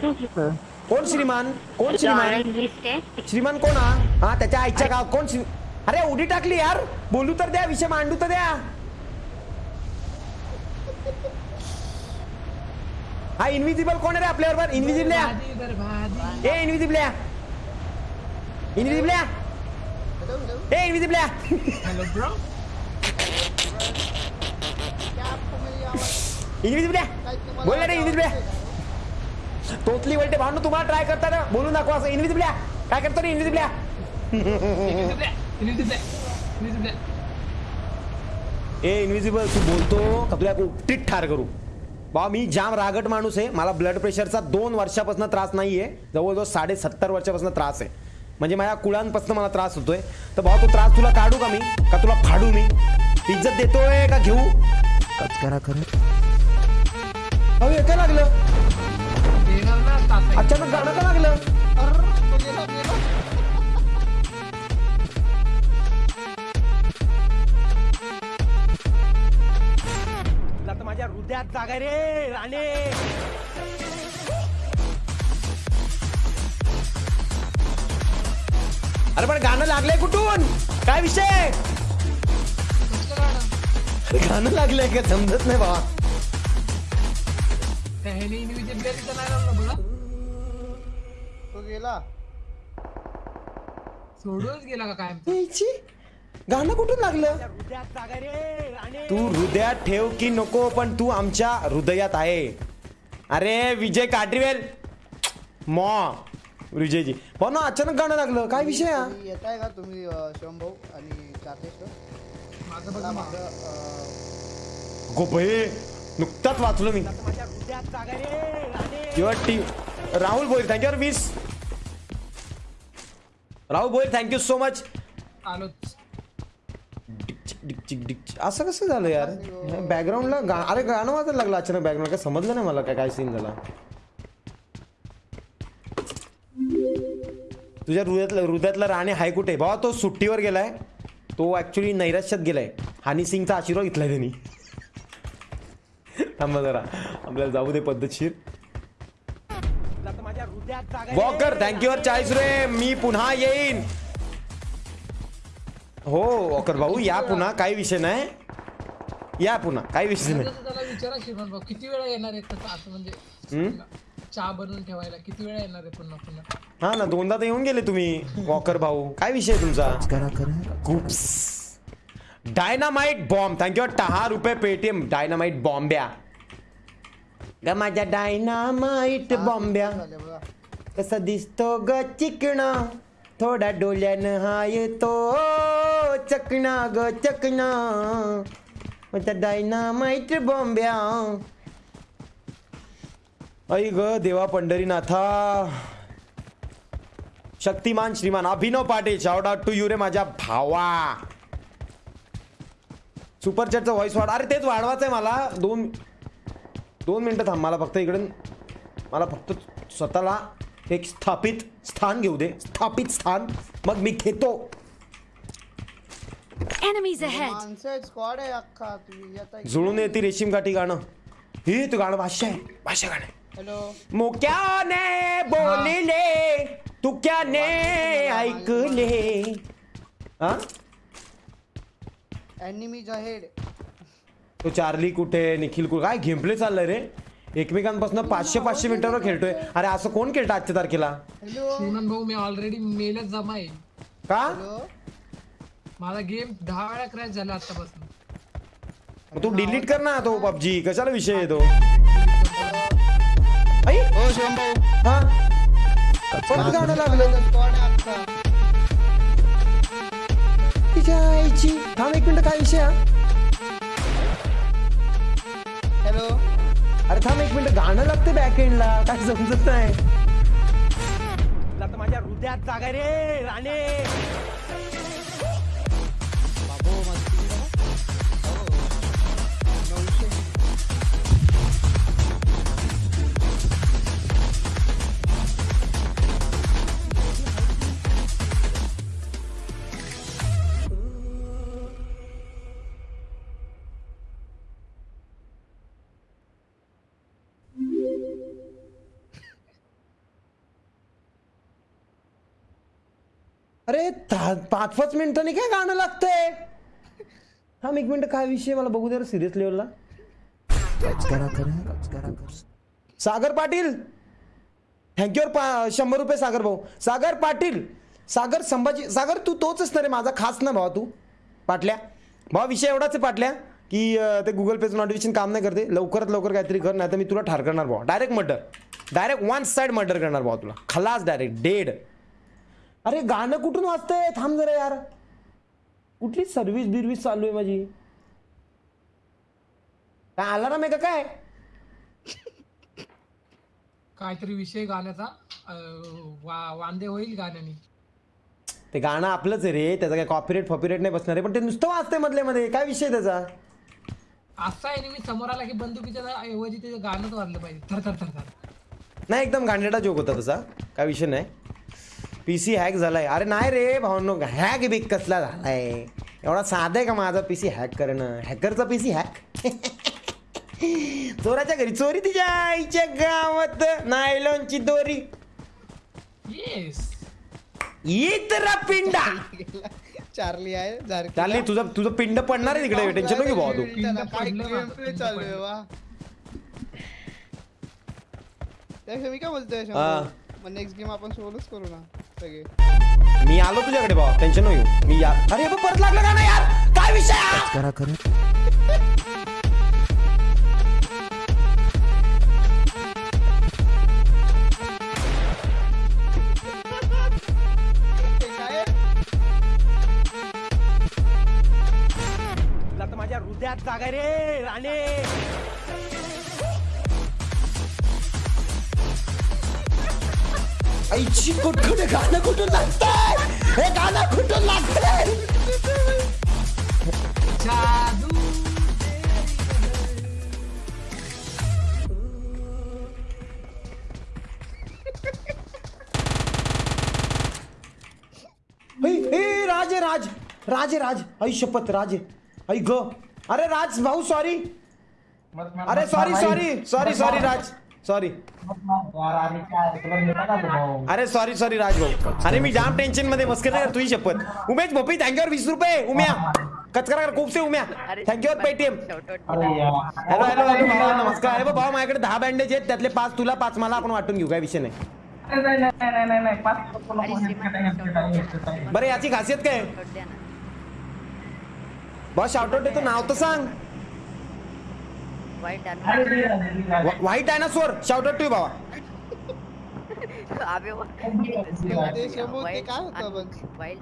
कोण श्रीमान? कोण श्रीमान? श्रीमान कोण हा? हा त्याच्या आईच्या गाव कोण श्री अरे उडी टाकली यार. बोलू तर द्या विषय मांडू तर द्या. हा इनविजिबल कोण आहे रे इनविजिबल भादी इधर भादी ए इनविजिबल इनविजिबल ए इनविजिबल हेलो ब्रो इनविजिबल बोल रे इनविजिबल तोतली वलटे भांडू तुम्हाला ट्राय करता ना बोलून दाखवा असं इनविजिबल्या काय करतो रे? इनविजिबल्या ए इनविजिबल तू बोलतो का तुला उपटीत ठार करू. बा मी जाम रागट माणूस आहे. मला ब्लड प्रेशरचा दोन वर्षापासून त्रास नाहीये. जवळजवळ साडे सत्तर वर्षापासून त्रास आहे. म्हणजे माझ्या कुळांपासून मला त्रास होतोय. तर भाऊ तो त्रास तुला काढू का मी? का तुला फाडू मी? इज्जत देतोय का घेऊ? करा खरं अहो काय लागलं. अचानक गाणं का लागलं? तुला तर माझ्या हृदयात जागा रे राणे. अरे पण गाणं लागलंय कुठून? काय विषय? गाणं? गाणं लागलंय का? समजत नाही बाबा. गेला. सोडूनच गेला का काय? गाणं कुठून लागलं? तू हृदयात ठेव की नको पण तू आमच्या हृदयात आहे. अरे विजय काटरीवेल. मॉ विजयजी. भाऊ ना अचानक गाणं लागलं. काय विषय हा? येत आहे का तुम्ही भाऊ आणि अं, गोपये नुकताच वाचलो मी. राहुल भोईर थँक्यू वीस Rahul Bhoir thank you so much असं कसं झालं यार? बॅकग्राऊंडला गा अरे गाणं वाजायला लागलं अचानक बॅकग्राऊंड काय समजलं नाही मला काय काय सीन झाला? तुझ्या हृदयातला हृदयातला राणे हाय कुठे? भावा तो सुट्टीवर गेलाय. तो ऍक्च्युली नैराश्यात गेलाय. हानी सिंगचा आशीर्वाद घेतलाय त्यांनी. थांबा जरा. आपल्याला जाऊ दे पद्धतशीर. वॉकर थँक्यू वर चाळीस रे मी पुन्हा येईन. हो वॉकर भाऊ या पुन्हा काही विषय नाही. या पुन्हा काही विषय नाही. भाऊ किती वेळा येणार आहे तसं असं म्हणजे? चहा बनवून ठेवायला किती वेळा येणार आहे पुन्हा पुन्हा? हा ना दोनदा तर येऊन गेले तुम्ही वॉकर भाऊ. काय विषय तुमचा? गुप्स डायनामाइट बॉम्ब थँक्यू दहा रुपये पेटीएम डायनामाइट बॉम्ब्या ग माझ्या डायनामाइट बॉम्ब्या कसा दिसतो ग चिकणा? थोडा डोल्यानं हाय तो चकणा ग चकणा. त्या डायनामाइट बॉम्ब्या. ऐ ग देवा Pandharinatha. Shaktimaan Shriman Abhinav Patil shout out to you रे माझ्या भावा. सुपर चॅटचा व्हॉइस वाढ अरे तेच वाढवायचं आहे मला. दोन दोन मिनटं थांब मला फक्त इकडून मला फक्त स्वतःला एक स्थापित स्थान घेऊ दे. स्थापित स्थान. मग मी घेतो. जुळून येते रेशीम काठी गाणं. हे तू गाणं भाष्य आहे. भाष्य गाणं. हॅलो मुक्याने बोलिले तुक्याने ऐकले. हा? एनिमीज अहेड तो चार्ली कुठे निखिल कुठे? काय गेमप्ले चाललंय रे? एकमेकांपासून पाचशे पाचशे मीटरवर खेळतोय. अरे असं कोण खेळतं आजच्या तारखेला? हॅलो श्रीमंत भाऊ मी ऑलरेडी मेलच जमा आहे. का? हॅलो माझा गेम दहा वेळा क्रॅश झाला आतापासून. मग तू डिलीट कर ना तो पबजी कशाला विषय आहे तो? आई! शिवम भाऊ. हा? परत गाणं लागलं? तिच्या आईची थांब एक मिनिट काय विषय हा? अरे थांब एक मिनिट गाणं लागतं बॅक एंडला काय समजत नाही. आता माझ्या हृदयात जागा रे राणे. अरे पाच पाच मिनिटांनी काय गाणं लागतंय? थांब एक मिनिट काय विषय मला बघू दे सिरियस लेवलला सागर पाटील. थँक्यू पा शंभर रुपये सागर भाऊ. सागर पाटील. सागर संभाजी सागर तू तोच असणार रे माझा खास ना भावा तू. पाटल्या. भावा विषय एवढाच आहे पाटल्या की ते गुगल पेचं नोटिफिकेशन काम नाही करते. लवकरात लवकर काहीतरी कर नाही तर मी तुला ठार करणार भावा. Direct murder direct one side murder करणार भावा तुला. खलास डायरेक्ट डेड अरे गाणं कुठून वाजतंय? थांब जरा यार. कुठली सर्व्हिस बिर्व्हिस चालू आहे माझी? काय अलाराम आहे का काय? काहीतरी विषय गाण्याचा अं, वा वांदे होईल गाण्याने. ते गाणं आपलंच आहे रे. त्याचा काय कॉपीरेट फॉपीरेट नाही बसणार आहे पण ते नुसतं वाजतंय मधल्या मध्ये काय विषय त्याचा? असा आहे मी समोर आला की बंदुकीच्या ऐवजी त्याचं गाणंच वाजलं पाहिजे. थर थर थर थर. नाही एकदम गांडेडा जोक होता तसा काय विषय नाही. पी सी हॅक झालाय. अरे नाही रे भावनो हॅक बिक कसला झालाय? एवढा साधा आहे का माझा पी सी हॅक करणं? हॅकरचा पी सी हॅक चोराच्या घरी. चोरी तिच्या आईच्या गावात नायलॉनची दोरी. येस इतरा पिंडा. चार्ली आहे. चालली तुझं तुझं पिंड पडणार आहे तिकडे. टेन्शन नको भाऊ तू. त्याला काय पडलं game माझं, play पिंड चालू आहे. वा त्यापेक्षा मी काय बोलतोय हा. शंभू? मग नेक्स्ट गेम आपण सोलोच करू ना सगळे. मी आलो तुझ्याकडे भाऊ टेन्शन घेऊ मी या अरे बा, परत लागलं का ना यार? काय विषय हा? ते काय तुला तर माझ्या हृदयात जागा रे राणे. आईची कुठकुठे गाणं कुठून लागतंय? हे गाणं कुठून लागतंय? जादू. हे हे, राज राज राज राज आई शपथ राज. आई ग. अरे राज भाऊ सॉरी अरे sorry sorry sorry sorry Raj. Sorry अरे सॉरी सॉरी राज भाऊ अरे मी जाम टेन्शनमध्ये मस्कर नाही तुझी शपथ. उमेश भोपी थँक्यू वीस रुपये उम्या. कचकरा कर खूप से Umya thank you Paytm hello hello hello भावा नमस्कार. अरे भाऊ माझ्याकडे दहा बँडेज आहेत त्यातले पाच तुला पाच मला आपण वाटून घेऊ काय विषय नाही. बरं याची खासियत काय? बस शाउटआउट देतो नाव तर सांग. वाईट व्हाईट डायनासोर टू काय होतं बघ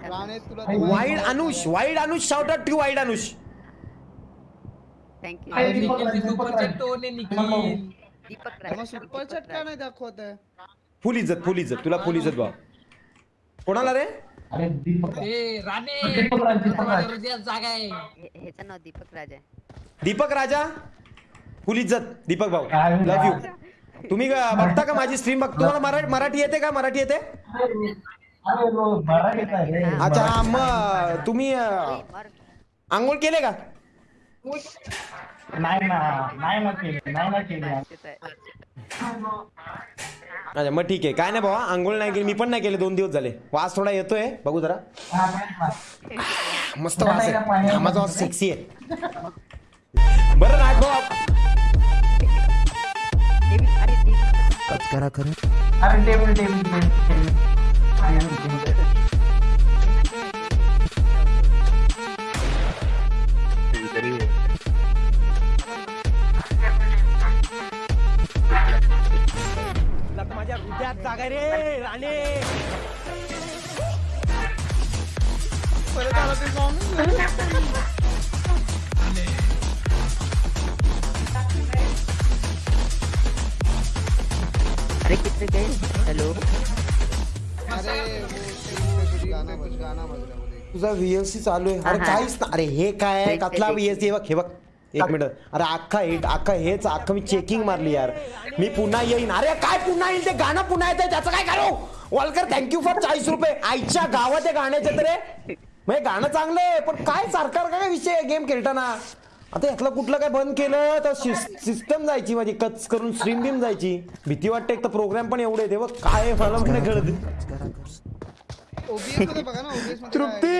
राणे तुला ते wide Anush wide Anush shoutout to wide Anush. आहे का नाही दाखवत फुल इज्जत फुल इज्जत तुला फुल इज्जत भावा कोणाला रे? ए राणे. जागा आहे. ह्याचं नाव दीपक राज दीपक राजा? फुल इज्जत दीपक भाऊ. लव्ह यू तुम्ही का- बघता का माझी स्ट्रीम बघ तुम्हाला मराठी येते का? मराठी येते? अच्छा मग तुम्ही आंघोळ केले का. अच्छा मग ठीक आहे. काय नाही भावा आंघोळ नाही केली मी पण नाही केले दोन दिवस झाले. वास थोडा येतोय बघू जरा. मस्त वास आहे. घामाचा वास सेक्सी आहे. बरं राज देवी अरे टेबल टेबल माझ्या हृदयात जागा रे राणे. परत आला ते सॉन्ग अरे कितने गए? हेलो। तुझा व्हीएलसी चालू आहे. अरे. काहीच ना अरे हे काय आहे? कसला व्हीएलसी बघ हे बघ. एक मिनिट. अरे अख्खा हिट अख्खा हेच अख्खा मी चेकिंग मारली यार. मी पुन्हा येईन. अरे काय पुन्हा येईल? ते गाणं पुन्हा येतं त्याचं काय करू? वॉलकर थँक्यू फॉर चाळीस रुपये. आईच्या गावात गाण्याचे तर म्हणजे गाणं चांगलं आहे पण काय सरकार काय विषय गेम खेळताना. आता यातलं कुठलं काय बंद केलं तर सिस्टम जायची माझी कच करून स्ट्रीम बिम जायची. भीती वाटते एक तर प्रोग्राम पण एवढे ते बघ काय मला पण नाही. कळत तृप्ती?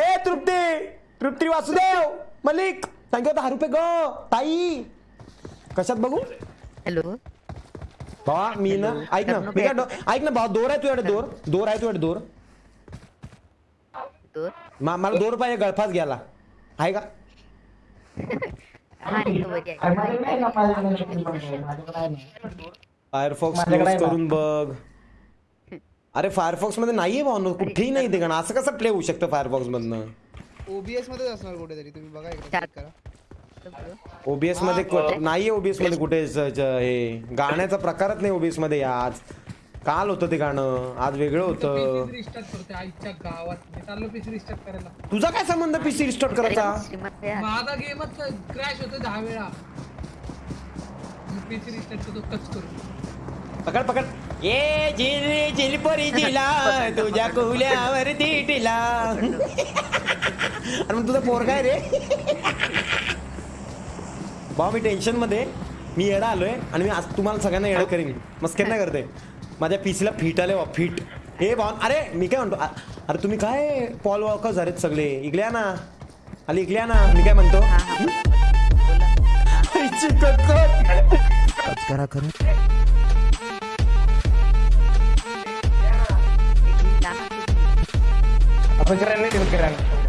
ए तृप्ती! तृप्ती वासुदेव! मलिक! थँक्यू दहा रुपये ग ताई! कशात बघू? हॅलो. भावा मी ना ऐक ना मी काय ऐक ना भावा दोर आहे तुझ्याकडे दोर. दोर आहे तुझ्याकडे दोर. मला दोर पाहिजे गळफास घ्यायला. आहे का? Firefox close. करून बघ. अरे फायरफॉक्समध्ये नाहीये भाऊ कुठेही नाही ते गाणं. असं कसं प्ले होऊ शकतं फायरफॉक्स मधनं? ओबीएस मध्येच असणार कुठेतरी. तुम्ही बघा एकदा ओबीएसमध्ये नाहीये ओबीएसमध्ये कुठे हे. गाण्याचा प्रकारच नाही ओबीएसमध्ये आज. काल होतं ते गाणं आज वेगळं होतं. पीसी रिस्टार्ट करते आईच्या गावात. मी चाललो पीसी रिस्टार्ट करायला. तुझा काय संबंध पीसी रिस्टार्ट करायचा. माझा गेमच क्रॅश होतो दहा वेळा. पीसी रिस्टार्ट करतो पकड पकड. ये झिल झिलपरी जिला तुझ्या कुल्यावर टिला अरे मग तुझा पोर काय रे. भाऊ मी टेन्शनमध्ये मी येडा आलोय आणि मी आज तुम्हाला सगळ्यांना येडं करीन. मस्कर नाही करते माझ्या पीसीला फिट आले बा फिट हे भाऊ अरे मी काय म्हणतो अरे तुम्ही काय पॉल वॉकर झालेत सगळे? इकल्या ना? आली इकल्या ना? मी काय म्हणतो. करा करा आपण करायला नाही देऊ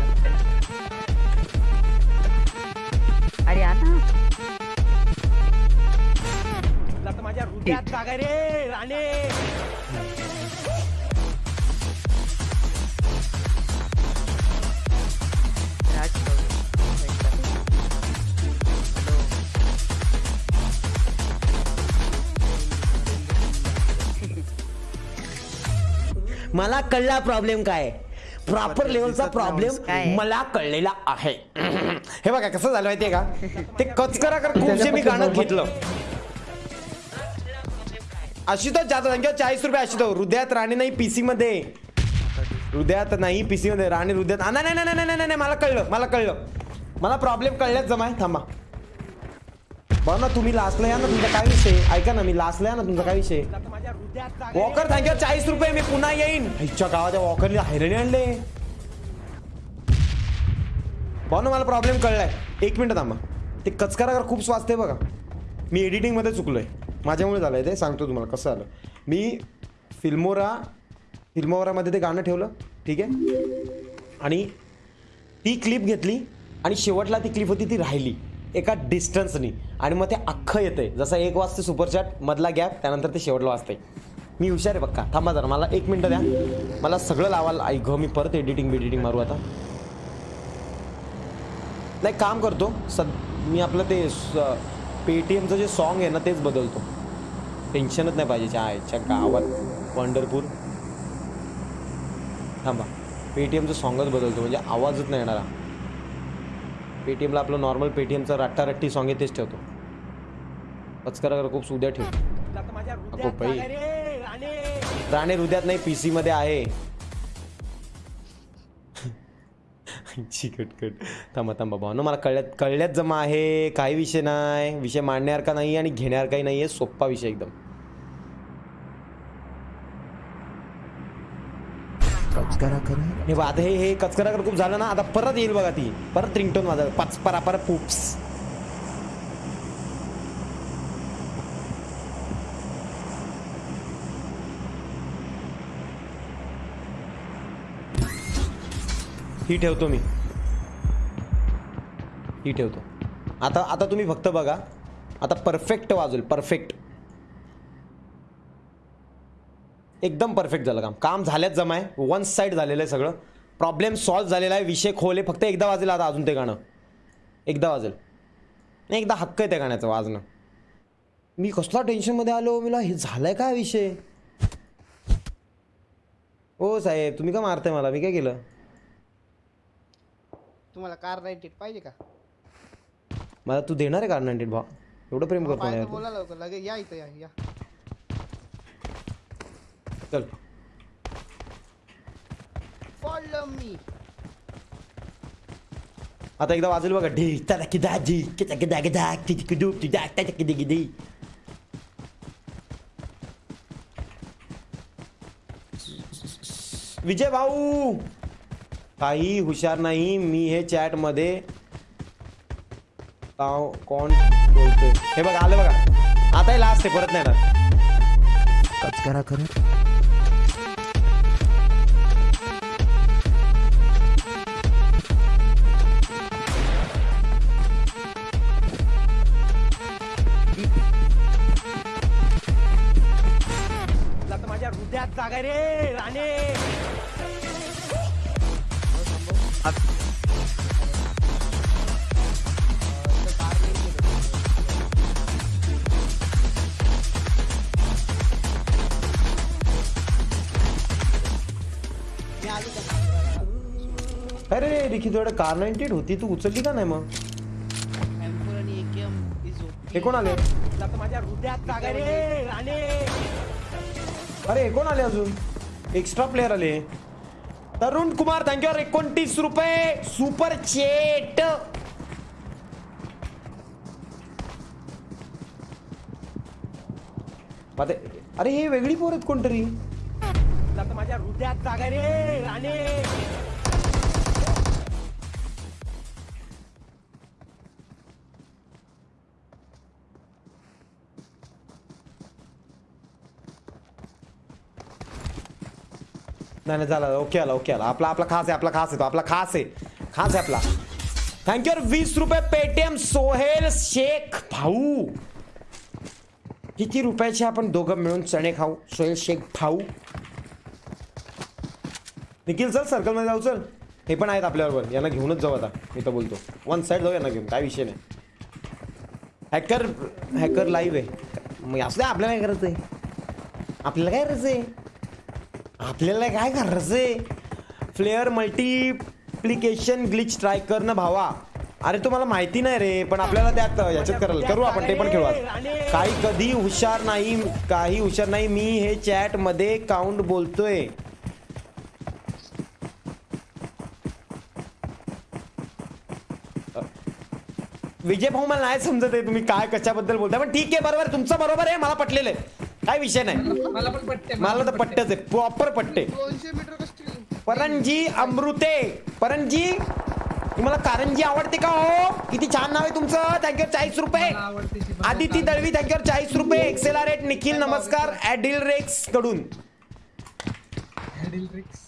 रे राणे. राज मला कळला प्रॉब्लेम काय? प्रॉपर लेवलचा प्रॉब्लेम? मला कळलेला आहे. हे बघा कसं झालं माहितीये का? ते कचकरा कर खूपशे मी गाणं घेतलं. अशी तर जास्त संख्या चाळीस रुपये अशी तर. हृदयात राणी नाही पीसी मध्ये हृदयात नाही पीसी मध्ये राणी हृदयात नाही नाही नाही नाही नाही नाही मला कळलं मला कळलं. मला प्रॉब्लेम कळल्याच जमाय थांबा. बघ ना तुम्ही लास्टला या ना तुमचा काय विषय? ऐका ना मी लास्टला या ना तुमचा काय विषय? वॉकर थँक्यू चाळीस रुपये मी पुन्हा येईन. आईच्या गावाच्या वॉकरने हैरणी आणले. बर ना मला प्रॉब्लेम कळलाय. एक मिनिट थांबा. ते कचकरा खूप स्वास्थ्य बघा. मी एडिटिंगमध्ये चुकलोय. माझ्यामुळे झालं आहे ते सांगतो तुम्हाला कसं झालं. मी फिल्मोरा फिल्मोरामध्ये ते गाणं ठेवलं ठीक आहे? आणि ती क्लिप घेतली आणि शेवटला ती क्लिप होती ती राहिली एका डिस्टन्सनी आणि मग ते अख्खं येतंय. जसं एक वाजते सुपरचॅट मधला गॅप त्यानंतर ते शेवटला वाजतंय. मी हुशार आहे बघा थांबा जरा मला एक मिनटं द्या. मला सगळं लावायला ऐक मी परत एडिटिंग बिडिटिंग मारू आता. नाही काम करतो. सद मी आपलं ते पेटीएमचं जे सॉन्ग आहे ना तेच बदलतो. टेन्शनच नाही पाहिजे आयच्या गावात. पंढरपूर थांबा. पेटीएमचं सॉंगच बदलतो म्हणजे आवाजच नाही येणारा पेटीएमला आपलं नॉर्मल पेटीएमचं रट्टारट्टी सॉंग आहे तेच ठेवतो. पचकरा खूप सुद्या ठेव. अगो बाई. राणे हृदयात नाही पीसी मध्ये आहे. चिकटकट थांबा थांबा भाऊ ना मला कळल्यात कळल्यात जमा आहे काही विषय नाही विषय मांडण्यासारखा नाही आणि घेण्यासारखाही नाही आहे सोप्पा विषय एकदम. करा करा. हे आता हे हे कचकरा खूप झालं ना आता परत येईल बघा ती. परत रिंगटोन माझा पाच परा परत पुप्स ही ठेवतो मी. ही ठेवतो. आता आता तुम्ही फक्त बघा. आता परफेक्ट वाजवेल परफेक्ट एकदम परफेक्ट झालं काम. काम झाल्याच जमाय. वन साईड झालेलं आहे सगळं. प्रॉब्लेम सॉल्व्ह झालेला आहे. विषय खोले फक्त एकदा वाजेल आता अजून ते गाणं. एकदा वाजेल. नाही एकदा हक्क आहे त्या गाण्याचं वाजणं. मी कसला टेन्शनमध्ये आलो? मला हे झालंय काय विषय? हो साहेब तुम्ही का मारताय मला? मी काय केलं? तुम्हाला कार राईट पाहिजे का? मला तू देणार आहे का नाईन्टीन भाव एवढं प्रेम करतो पाहिजे ना तर यार बोला लवकर लगे या इथं या या. तू. चल. Follow me. आता एकदा वाजेल बघा ढी तदा किदा जी किदा किदा किदा किदी किदू किदा किदा किदी किदी विजय भाऊ! काही हुशार नाही मी हे चॅटमध्ये कोण बोलतोय? हे बघा आलं बघा. आता हे लास्ट आहे परत नाही ना करा करत अरे रिखी तुझ्याकडे कार नाईन्टी होती तू उचलली का नाही मग? हे कोण आले? माझ्या हृदयात रे अरे हे कोण आले अजून? एक्स्ट्रा प्लेअर आले. तरुण कुमार थँक्यू एकोणतीस रुपये सुपर चेट अरे हे वेगळी पोर आहेत कोणतरी? माझ्या हृदयात जागा रे राणे. नाही नाही ओके आला ओके आला. आपला आपला खास आहे आपला खास आहे तो. आपला खास आहे. खास आहे आपला. थँक्यू वीस रुपये पेटीएम सोहेल शेख भाऊ. किती रुपयाचे आपण दोघं मिळून चणे खाऊ? सोहेल शेख भाऊ. निखिल चल सर्कलमध्ये जाऊ चल. हे पण आहेत आपल्याबरोबर. यांना घेऊनच जाऊ आता. मी तर बोलतो. वन साईड जाऊ यांना घेऊन. काय विषय नाही. हॅकर हॅकर लाईव्ह आहे. मग असं आपल्याला काय करायचं आहे आपल्याला काय करायचं आहे आपल्याला काय करायचंय? फ्लेअर मल्टिप्लिकेशन ग्लिच ट्राय कर ना भावा. अरे तुम्हाला माहिती नाही रे पण आपल्याला त्यात याच्यात करायला करू आपण ते पण खेळू. काही कधी हुशार नाही काही हुशार नाही मी हे चॅटमध्ये काउंट बोलतोय. विजय भाऊ मला नाही समजत आहे तुम्ही काय कशाबद्दल बोलताय पण ठीक आहे बरोबर तुमचं बरोबर आहे मला पटलेलं आहे. काय विषय नाही. मला पण पटते मला तर पट्टच आहे प्रॉपर पट्टे. परंजी अमृते परंजी तुम्हाला कारंजी आवडते का हो? किती छान नाव आहे तुमचं थँक्यू चाळीस रुपये. आदिती दळवी थँक्यू चाळीस रुपये. एक्सेलारेट निखिल नमस्कार ऍडिल रेक्सकडून.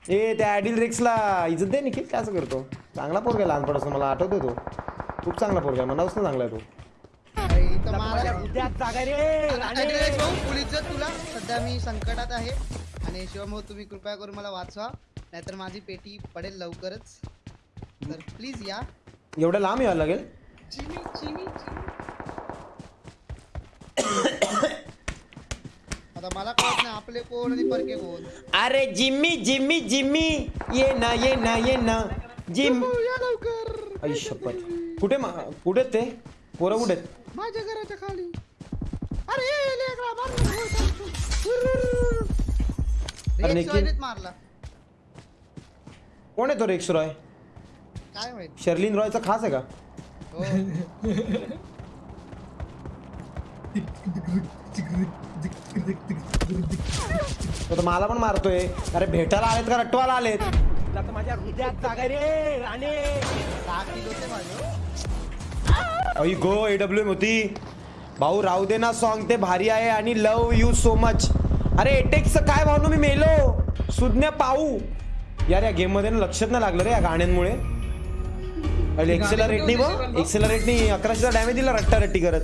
ए त्या ऍडिल रेक्सला इज्जत दे निखिल काय असं करतो? चांगला पोरगा लहानपणापासून मला आठवतोय तो. खूप चांगला पोरगा मनापासून चांगला आहे तो. पोलीस तुला. सध्या मी संकटात आहे. आणि शिवम तुम्ही कृपया करून मला वाचवा. नाहीतर माझी पेटी पडेल लवकरच. तर प्लीज या. एवढं लांब यावं लागेल? चिनी चिनी चिनी. आता मला कळत नाही आपले कोण आणि परके कोण? अरे जिम्मी जिम्मी जिम्मी. ये ना ये ना ये ना. जिम या लवकर. आई शपथ. कुठे मा- कुठे ते? पोरं कुठे माझ्या घराच्या खाली. अरे लेकरा, निखिल. मारला. कोण आहे तो रेक्स रॉय काय माहीत? शर्लिन रॉयचा खास आहे का? हो. तो तर मला पण मारतोय. अरे भेटायला आलेत का? रट्टवाला आलेत? माझ्या हृदयात जागा रे राणे. सहा किलो ते माझं. अई गो एडब्ल्यू एम होती. भाऊ राहू दे ना सॉन्ग ते भारी आहे आणि लव यू सो मच अरे एटेक्स काय भाऊ मी मेलो. सुज्ञ पाहू यार या गेममध्ये ना लक्षात नाही लागलं रे या गाण्यांमुळे. एक्सेलरेटनी बघ एक्सेलरेटनी अकराशेचा डॅमेज दिला रट्टा रट्टी करत.